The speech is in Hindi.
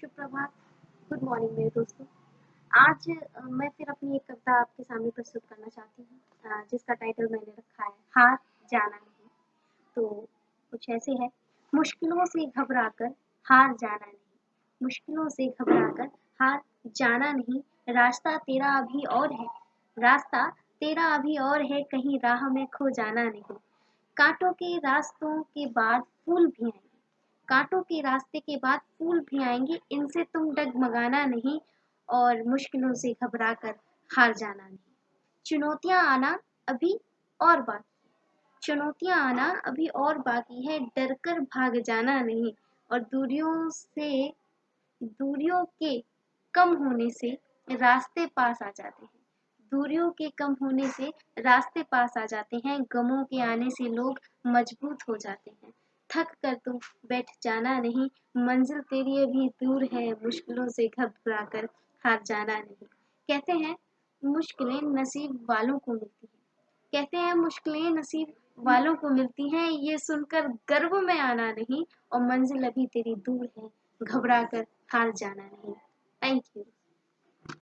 सुप्रभात। गुड मॉर्निंग मेरे दोस्तों। आज मैं फिर अपनी एक कविता आपके सामने प्रस्तुत करना चाहती हूँ जिसका टाइटल मैंने रखा है हार जाना नहीं। तो कुछ ऐसे है। मुश्किलों से घबराकर हार जाना नहीं। मुश्किलों से घबराकर हार जाना नहीं। रास्ता तेरा अभी और है। रास्ता तेरा अभी और है। कहीं राह में खो जाना नहीं। कांटों के रास्तों के बाद फूल भी आएँगे कांटों के रास्ते के बाद फूल भी आएँगे, इनसे तुम डगमगाना नहीं और मुश्किलों से घबरा कर हार जाना नहीं। चुनौतियाँ आना अभी और बाकी चुनौतियाँ आना अभी और बाकी है डर कर भाग जाना नहीं और दूरियों से, दूरियों के कम होने से रास्ते पास आ जाते हैं। दूरियों के कम होने से रास्ते पास आ जाते हैं, गमों के आने से लोग मज़बूत हो जाते हैं। थक कर तुम बैठ जाना नहीं। मंजिल तेरी अभी दूर है, मुश्किलों से घबरा कर हार जाना नहीं। कहते हैं, मुश्किलें नसीब वालों को मिलती हैं। कहते हैं, मुश्किलें नसीब वालों को मिलती हैं, ये सुनकर गर्व में आना नहीं और मंजिल अभी तेरी दूर है, घबरा कर हार जाना नहीं। Thank you